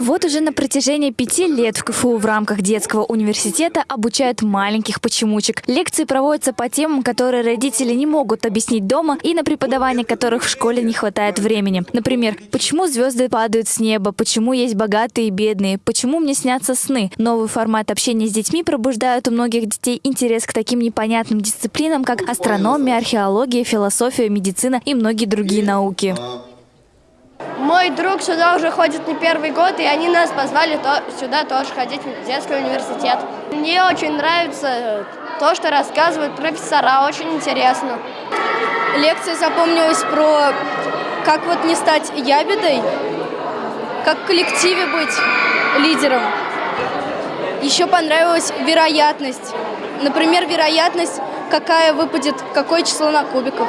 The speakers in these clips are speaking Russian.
Вот уже на протяжении пяти лет в КФУ в рамках детского университета обучают маленьких почемучек. Лекции проводятся по темам, которые родители не могут объяснить дома и на преподавание которых в школе не хватает времени. Например, почему звезды падают с неба, почему есть богатые и бедные, почему мне снятся сны. Новый формат общения с детьми пробуждает у многих детей интерес к таким непонятным дисциплинам, как астрономия, археология, философия, медицина и многие другие науки. Мой друг сюда уже ходит не первый год, и они нас позвали то, сюда тоже ходить в детский университет. Мне очень нравится то, что рассказывают профессора, очень интересно. Лекция запомнилась про как вот не стать ябедой, как в коллективе быть лидером. Еще понравилась вероятность. Например, вероятность, какая выпадет, какое число на кубиках.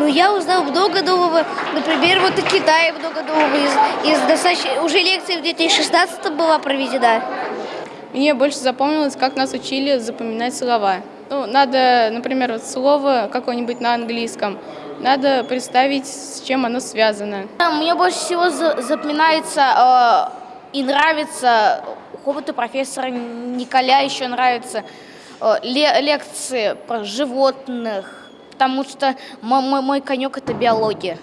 Ну, я узнал много нового, например, вот о Китае много нового. Из, из достаточно... Уже лекция в 2016 была проведена. Мне больше запомнилось, как нас учили запоминать слова. Ну, надо, например, вот слово какое-нибудь на английском, надо представить, с чем оно связано. Мне больше всего запоминается э, и нравится у какого-то профессора Николя еще нравится э, лекции про животных, потому что мой, мой, конек – это биология.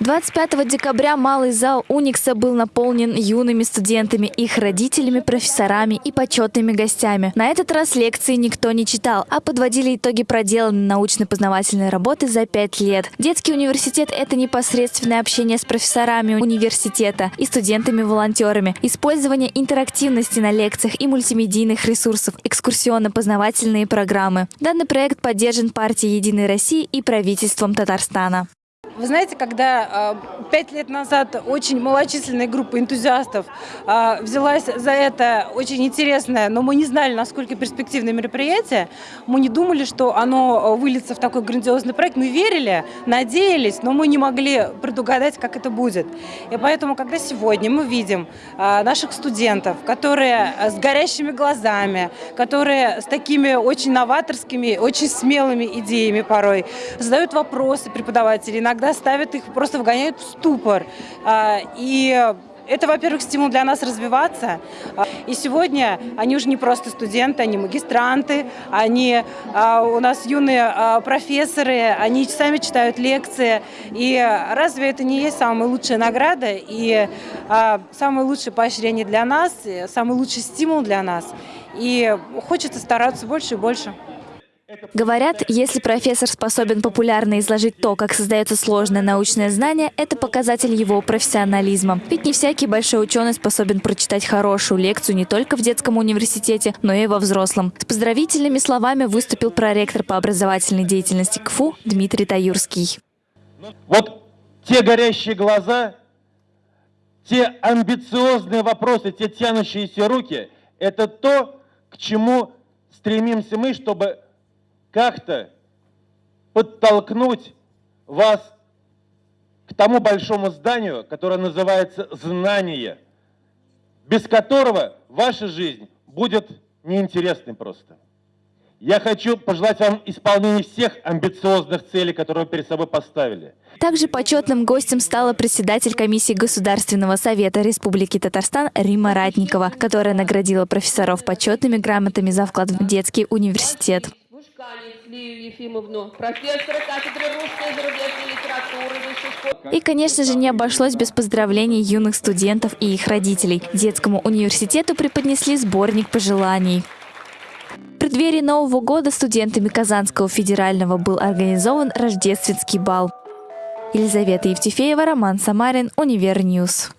25 декабря малый зал Уникса был наполнен юными студентами, их родителями, профессорами и почетными гостями. На этот раз лекции никто не читал, а подводили итоги проделанной научно-познавательной работы за пять лет. Детский университет – это непосредственное общение с профессорами университета и студентами-волонтерами, использование интерактивности на лекциях и мультимедийных ресурсов, экскурсионно-познавательные программы. Данный проект поддержан партией «Единой России» и правительством Татарстана. Вы знаете, когда а, пять лет назад очень малочисленная группа энтузиастов а, взялась за это очень интересное, но мы не знали, насколько перспективное мероприятие, мы не думали, что оно выльется в такой грандиозный проект. Мы верили, надеялись, но мы не могли предугадать, как это будет. И поэтому, когда сегодня мы видим а, наших студентов, которые с горящими глазами, которые с такими очень новаторскими, очень смелыми идеями порой, задают вопросы преподавателей, иногда иногда ставят их, просто вгоняют в ступор. А, и это, во-первых, стимул для нас развиваться. А, и сегодня они уже не просто студенты, они магистранты, они а, у нас юные профессоры, они сами читают лекции. И разве это не есть самая лучшая награда и самое лучшее поощрение для нас, самый лучший стимул для нас? И хочется стараться больше и больше. Говорят, если профессор способен популярно изложить то, как создается сложное научное знание, это показатель его профессионализма. Ведь не всякий большой ученый способен прочитать хорошую лекцию не только в детском университете, но и во взрослом. С поздравительными словами выступил проректор по образовательной деятельности КФУ Дмитрий Таюрский. Вот те горящие глаза, те амбициозные вопросы, те тянущиеся руки – это то, к чему стремимся мы, чтобы как-то подтолкнуть вас к тому большому зданию, которое называется знание, без которого ваша жизнь будет неинтересной просто. Я хочу пожелать вам исполнения всех амбициозных целей, которые вы перед собой поставили. Также почетным гостем стала председатель комиссии Государственного совета Республики Татарстан Рима Ратникова, которая наградила профессоров почетными грамотами за вклад в детский университет. Лию Ефимовну, профессора кафедры русской и зарубежной литературы И, конечно же, не обошлось без поздравлений юных студентов и их родителей. Детскому университету преподнесли сборник пожеланий. В преддверии Нового года студентами Казанского федерального был организован рождественский бал. Елизавета Евтефеева, Роман Самарин, Univer News.